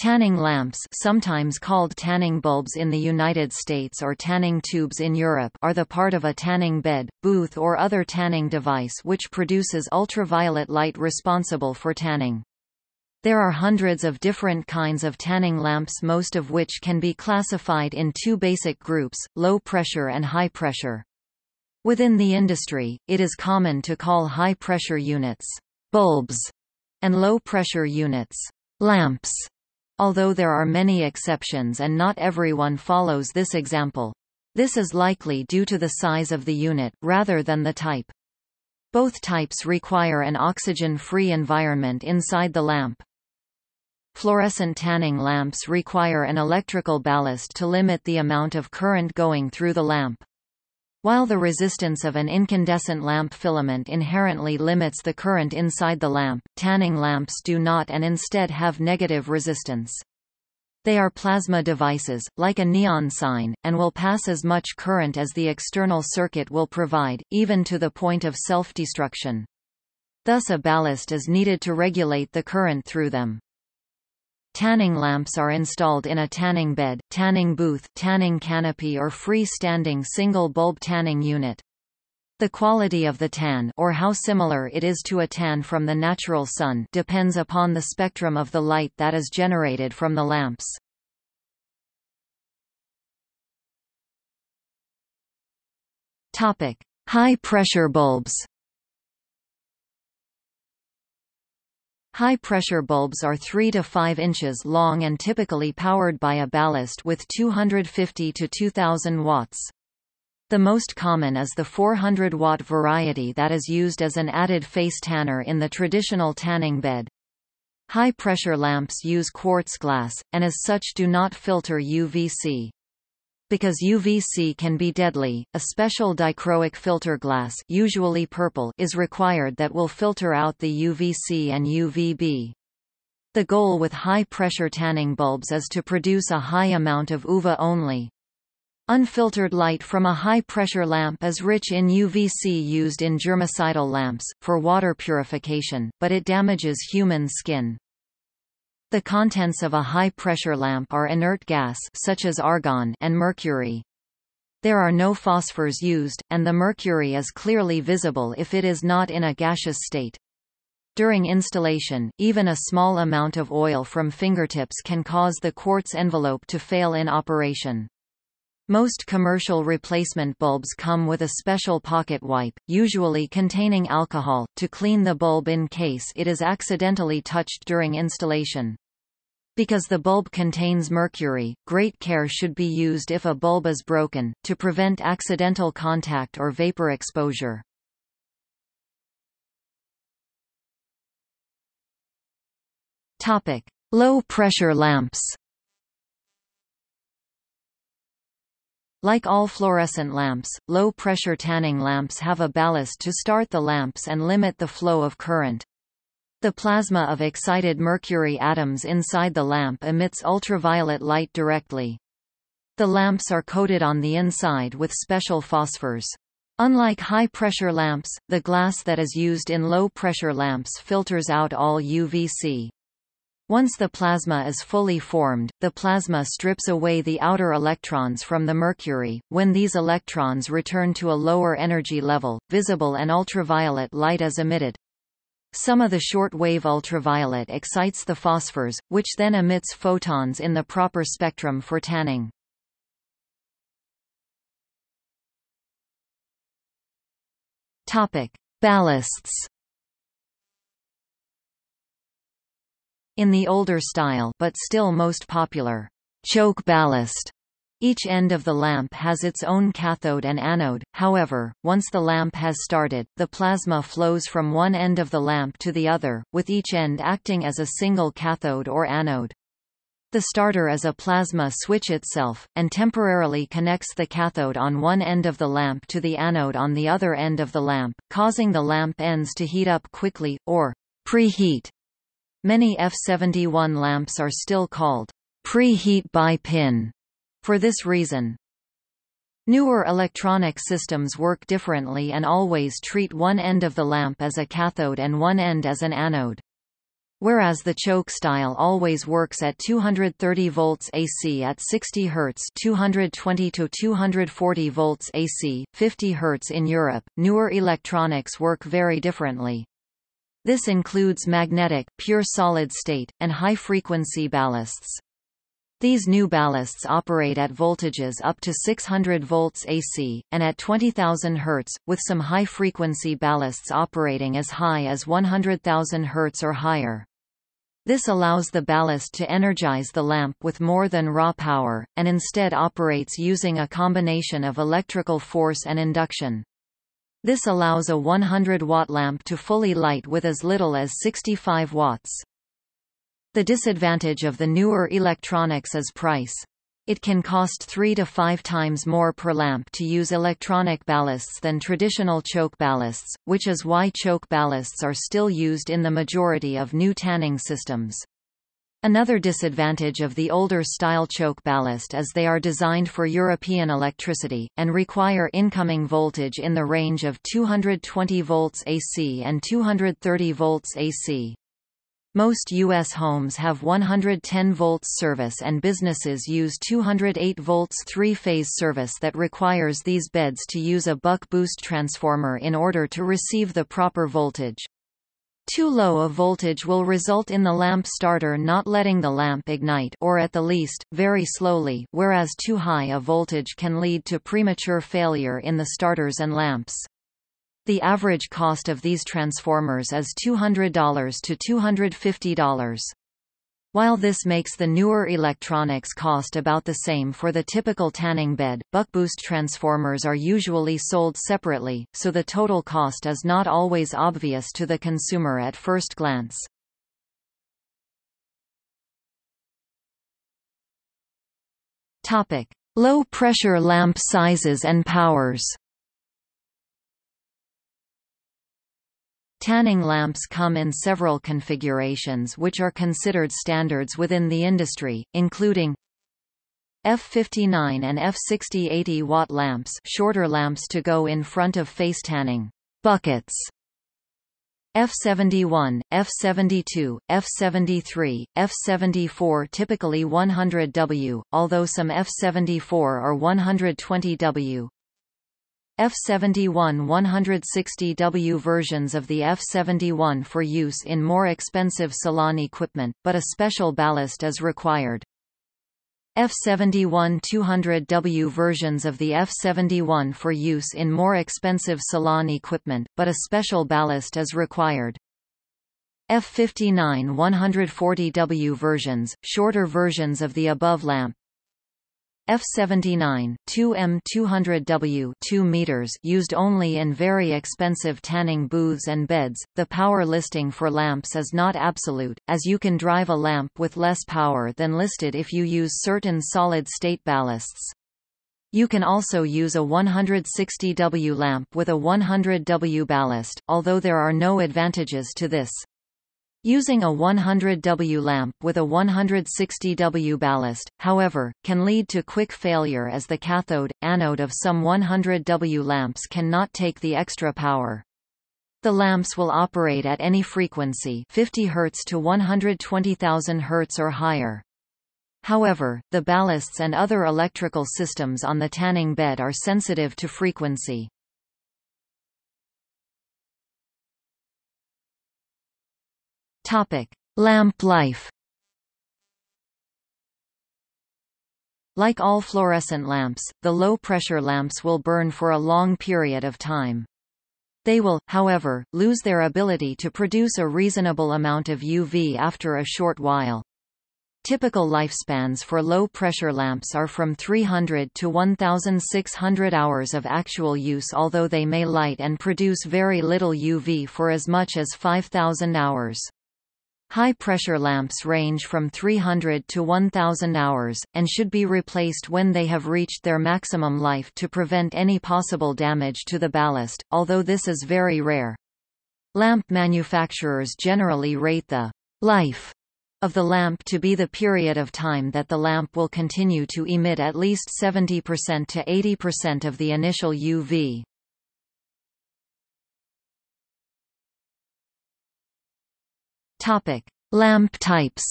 Tanning lamps sometimes called tanning bulbs in the United States or tanning tubes in Europe are the part of a tanning bed, booth or other tanning device which produces ultraviolet light responsible for tanning. There are hundreds of different kinds of tanning lamps most of which can be classified in two basic groups, low pressure and high pressure. Within the industry, it is common to call high pressure units bulbs and low pressure units lamps although there are many exceptions and not everyone follows this example. This is likely due to the size of the unit, rather than the type. Both types require an oxygen-free environment inside the lamp. Fluorescent tanning lamps require an electrical ballast to limit the amount of current going through the lamp. While the resistance of an incandescent lamp filament inherently limits the current inside the lamp, tanning lamps do not and instead have negative resistance. They are plasma devices, like a neon sign, and will pass as much current as the external circuit will provide, even to the point of self-destruction. Thus a ballast is needed to regulate the current through them. Tanning lamps are installed in a tanning bed, tanning booth, tanning canopy or free-standing single-bulb tanning unit. The quality of the tan or how similar it is to a tan from the natural sun depends upon the spectrum of the light that is generated from the lamps. Topic: High-pressure bulbs. High-pressure bulbs are 3 to 5 inches long and typically powered by a ballast with 250 to 2000 watts. The most common is the 400-watt variety that is used as an added face tanner in the traditional tanning bed. High-pressure lamps use quartz glass, and as such do not filter UVC. Because UVC can be deadly, a special dichroic filter glass usually purple is required that will filter out the UVC and UVB. The goal with high-pressure tanning bulbs is to produce a high amount of UVA only. Unfiltered light from a high-pressure lamp is rich in UVC used in germicidal lamps, for water purification, but it damages human skin. The contents of a high-pressure lamp are inert gas such as argon and mercury. There are no phosphors used, and the mercury is clearly visible if it is not in a gaseous state. During installation, even a small amount of oil from fingertips can cause the quartz envelope to fail in operation. Most commercial replacement bulbs come with a special pocket wipe, usually containing alcohol, to clean the bulb in case it is accidentally touched during installation. Because the bulb contains mercury, great care should be used if a bulb is broken, to prevent accidental contact or vapor exposure. Topic: Low pressure lamps. Like all fluorescent lamps, low-pressure tanning lamps have a ballast to start the lamps and limit the flow of current. The plasma of excited mercury atoms inside the lamp emits ultraviolet light directly. The lamps are coated on the inside with special phosphors. Unlike high-pressure lamps, the glass that is used in low-pressure lamps filters out all UVC. Once the plasma is fully formed, the plasma strips away the outer electrons from the mercury. When these electrons return to a lower energy level, visible and ultraviolet light is emitted. Some of the short-wave ultraviolet excites the phosphors, which then emits photons in the proper spectrum for tanning. Topic: Ballasts. In the older style but still most popular, choke ballast each end of the lamp has its own cathode and anode, however, once the lamp has started, the plasma flows from one end of the lamp to the other, with each end acting as a single cathode or anode. The starter is a plasma switch itself, and temporarily connects the cathode on one end of the lamp to the anode on the other end of the lamp, causing the lamp ends to heat up quickly, or preheat. Many F71 lamps are still called preheat bi-pin for this reason. Newer electronic systems work differently and always treat one end of the lamp as a cathode and one end as an anode. Whereas the choke style always works at 230 volts AC at 60 Hz 220 to 240 volts AC, 50 Hz in Europe, newer electronics work very differently. This includes magnetic, pure solid state, and high-frequency ballasts. These new ballasts operate at voltages up to 600 volts AC, and at 20,000 Hz, with some high-frequency ballasts operating as high as 100,000 Hz or higher. This allows the ballast to energize the lamp with more than raw power, and instead operates using a combination of electrical force and induction. This allows a 100-watt lamp to fully light with as little as 65 watts. The disadvantage of the newer electronics is price. It can cost three to five times more per lamp to use electronic ballasts than traditional choke ballasts, which is why choke ballasts are still used in the majority of new tanning systems. Another disadvantage of the older style choke ballast is they are designed for European electricity, and require incoming voltage in the range of 220 volts AC and 230 volts AC. Most U.S. homes have 110 volts service and businesses use 208 volts three-phase service that requires these beds to use a buck-boost transformer in order to receive the proper voltage. Too low a voltage will result in the lamp starter not letting the lamp ignite or at the least, very slowly whereas too high a voltage can lead to premature failure in the starters and lamps. The average cost of these transformers is $200 to $250. While this makes the newer electronics cost about the same for the typical tanning bed, buck-boost transformers are usually sold separately, so the total cost is not always obvious to the consumer at first glance. Topic: Low-pressure lamp sizes and powers. Tanning lamps come in several configurations which are considered standards within the industry, including F59 and F60 80 watt lamps shorter lamps to go in front of face tanning buckets F71, F72, F73, F74 typically 100W, although some F74 are 120W, F-71 160W versions of the F-71 for use in more expensive salon equipment, but a special ballast is required. F-71 200W versions of the F-71 for use in more expensive salon equipment, but a special ballast is required. F-59 140W versions, shorter versions of the above lamp, F79 2M200W 2 meters used only in very expensive tanning booths and beds. The power listing for lamps is not absolute, as you can drive a lamp with less power than listed if you use certain solid-state ballasts. You can also use a 160W lamp with a 100W ballast, although there are no advantages to this. Using a 100W lamp with a 160W ballast, however, can lead to quick failure as the cathode, anode of some 100W lamps cannot take the extra power. The lamps will operate at any frequency 50 Hz to 120,000 Hz or higher. However, the ballasts and other electrical systems on the tanning bed are sensitive to frequency. Topic: Lamp life. Like all fluorescent lamps, the low-pressure lamps will burn for a long period of time. They will, however, lose their ability to produce a reasonable amount of UV after a short while. Typical lifespans for low-pressure lamps are from 300 to 1,600 hours of actual use although they may light and produce very little UV for as much as 5,000 hours. High-pressure lamps range from 300 to 1000 hours, and should be replaced when they have reached their maximum life to prevent any possible damage to the ballast, although this is very rare. Lamp manufacturers generally rate the life of the lamp to be the period of time that the lamp will continue to emit at least 70% to 80% of the initial UV. Topic: Lamp types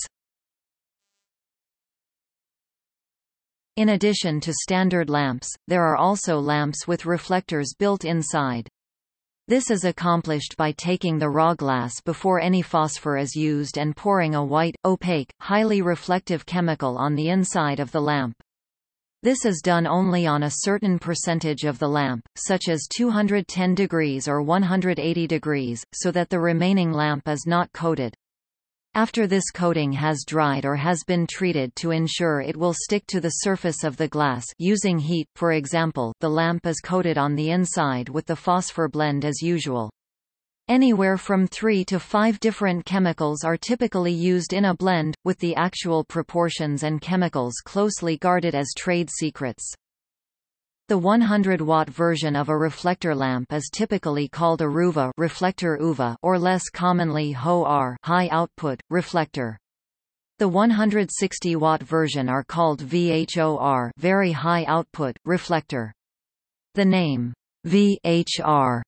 In addition to standard lamps, there are also lamps with reflectors built inside. This is accomplished by taking the raw glass before any phosphor is used and pouring a white, opaque, highly reflective chemical on the inside of the lamp. This is done only on a certain percentage of the lamp, such as 210 degrees or 180 degrees, so that the remaining lamp is not coated. After this coating has dried or has been treated to ensure it will stick to the surface of the glass using heat, for example the lamp is coated on the inside with the phosphor blend as usual. Anywhere from three to five different chemicals are typically used in a blend, with the actual proportions and chemicals closely guarded as trade secrets. The 100-watt version of a reflector lamp is typically called a RUVA reflector UVA or less commonly HO-R high output, reflector. The 160-watt version are called VHOR very high output, reflector. The name VHR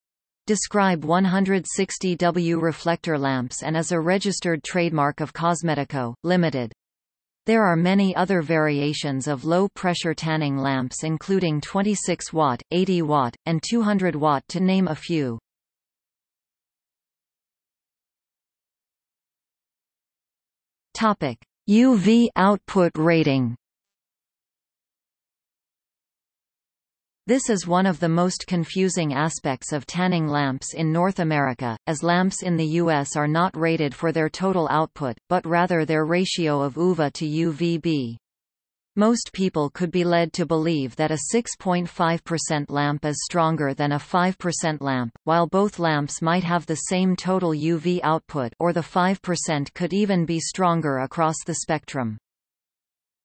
describe 160W reflector lamps and is a registered trademark of Cosmedico, Limited. There are many other variations of low-pressure tanning lamps including 26 watt, 80 watt, and 200 watt to name a few. Topic: UV output rating This is one of the most confusing aspects of tanning lamps in North America, as lamps in the U.S. are not rated for their total output, but rather their ratio of UVA to UVB. Most people could be led to believe that a 6.5% lamp is stronger than a 5% lamp, while both lamps might have the same total UV output or the 5% could even be stronger across the spectrum.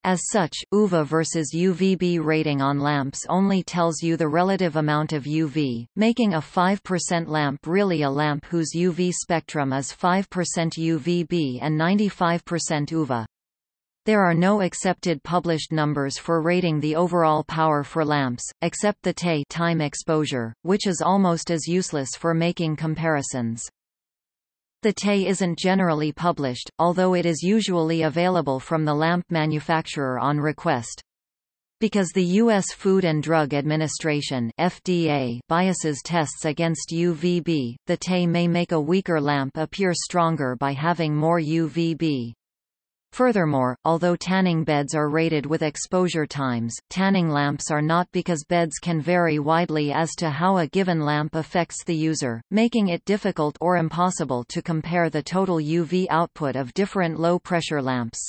As such, UVA versus UVB rating on lamps only tells you the relative amount of UV, making a 5% lamp really a lamp whose UV spectrum is 5% UVB and 95% UVA. There are no accepted published numbers for rating the overall power for lamps, except the TE time exposure, which is almost as useless for making comparisons. The TE isn't generally published, although it is usually available from the lamp manufacturer on request. Because the U.S. Food and Drug Administration FDA biases tests against UVB, the TE may make a weaker lamp appear stronger by having more UVB. Furthermore, although tanning beds are rated with exposure times, tanning lamps are not because beds can vary widely as to how a given lamp affects the user, making it difficult or impossible to compare the total UV output of different low-pressure lamps.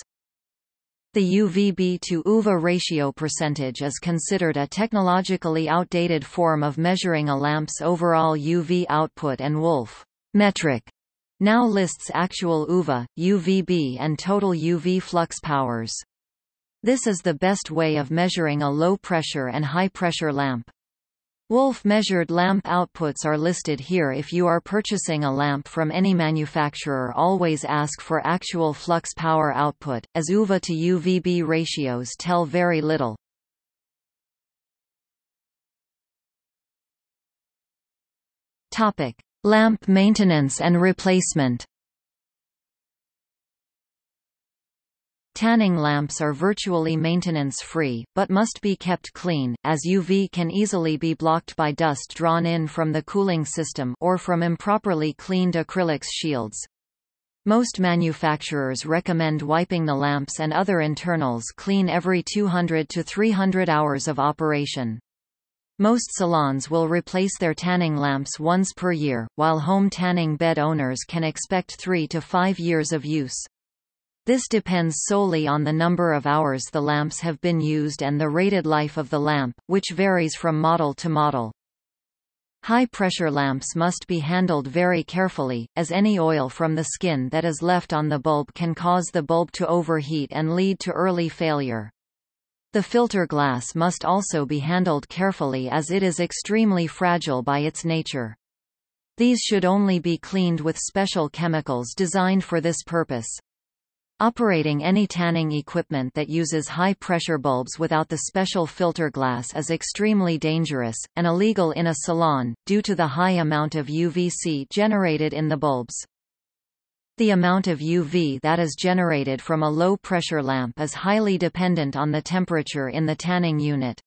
The UVB to UVA ratio percentage is considered a technologically outdated form of measuring a lamp's overall UV output and Wolf metric now lists actual UVA, UVB and total UV flux powers. This is the best way of measuring a low-pressure and high-pressure lamp. Wolf-measured lamp outputs are listed here if you are purchasing a lamp from any manufacturer always ask for actual flux power output, as UVA to UVB ratios tell very little. Topic. Lamp maintenance and replacement Tanning lamps are virtually maintenance-free, but must be kept clean, as UV can easily be blocked by dust drawn in from the cooling system or from improperly cleaned acrylics shields. Most manufacturers recommend wiping the lamps and other internals clean every 200 to 300 hours of operation. Most salons will replace their tanning lamps once per year, while home tanning bed owners can expect three to five years of use. This depends solely on the number of hours the lamps have been used and the rated life of the lamp, which varies from model to model. High-pressure lamps must be handled very carefully, as any oil from the skin that is left on the bulb can cause the bulb to overheat and lead to early failure. The filter glass must also be handled carefully as it is extremely fragile by its nature. These should only be cleaned with special chemicals designed for this purpose. Operating any tanning equipment that uses high-pressure bulbs without the special filter glass is extremely dangerous, and illegal in a salon, due to the high amount of UVC generated in the bulbs. The amount of UV that is generated from a low-pressure lamp is highly dependent on the temperature in the tanning unit.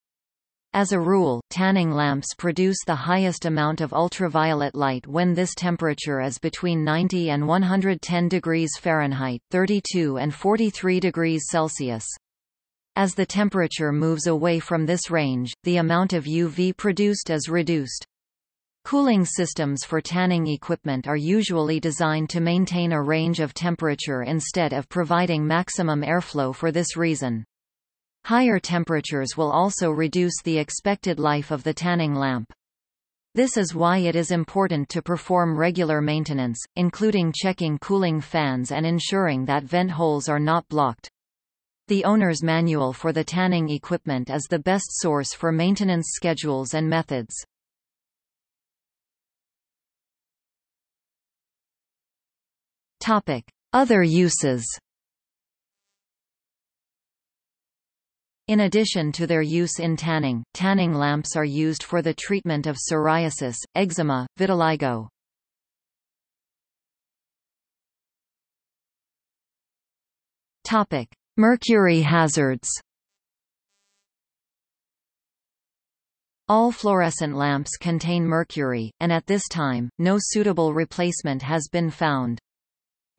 As a rule, tanning lamps produce the highest amount of ultraviolet light when this temperature is between 90 and 110 degrees Fahrenheit 32 and 43 degrees Celsius. As the temperature moves away from this range, the amount of UV produced is reduced. Cooling systems for tanning equipment are usually designed to maintain a range of temperature instead of providing maximum airflow for this reason. Higher temperatures will also reduce the expected life of the tanning lamp. This is why it is important to perform regular maintenance, including checking cooling fans and ensuring that vent holes are not blocked. The owner's manual for the tanning equipment is the best source for maintenance schedules and methods. Other uses In addition to their use in tanning, tanning lamps are used for the treatment of psoriasis, eczema, vitiligo. Topic: Mercury hazards. All fluorescent lamps contain mercury, and at this time, no suitable replacement has been found.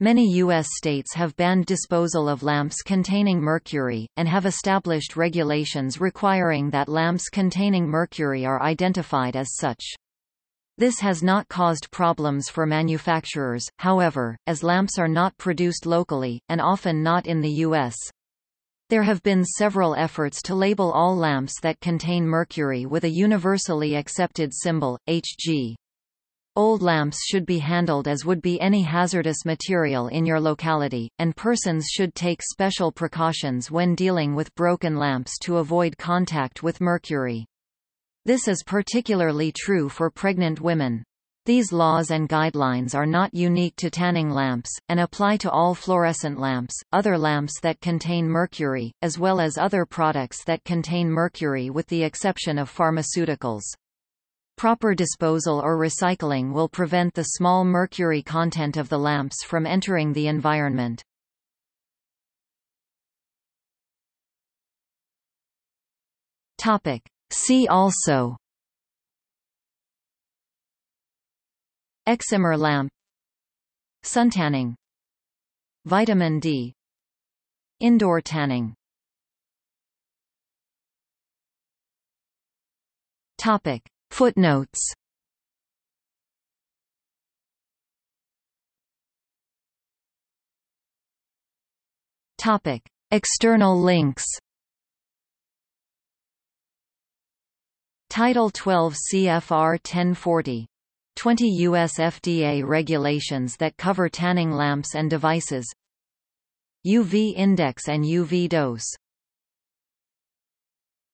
Many U.S. states have banned disposal of lamps containing mercury, and have established regulations requiring that lamps containing mercury are identified as such. This has not caused problems for manufacturers, however, as lamps are not produced locally, and often not in the U.S. There have been several efforts to label all lamps that contain mercury with a universally accepted symbol, Hg. Old lamps should be handled as would be any hazardous material in your locality, and persons should take special precautions when dealing with broken lamps to avoid contact with mercury. This is particularly true for pregnant women. These laws and guidelines are not unique to tanning lamps, and apply to all fluorescent lamps, other lamps that contain mercury, as well as other products that contain mercury with the exception of pharmaceuticals. Proper disposal or recycling will prevent the small mercury content of the lamps from entering the environment. Topic. See also. Excimer lamp. Suntanning. Vitamin D. Indoor tanning. Topic Footnotes Topic. External links Title 12 CFR 1040. 20 U.S. FDA regulations that cover tanning lamps and devices UV index and UV dose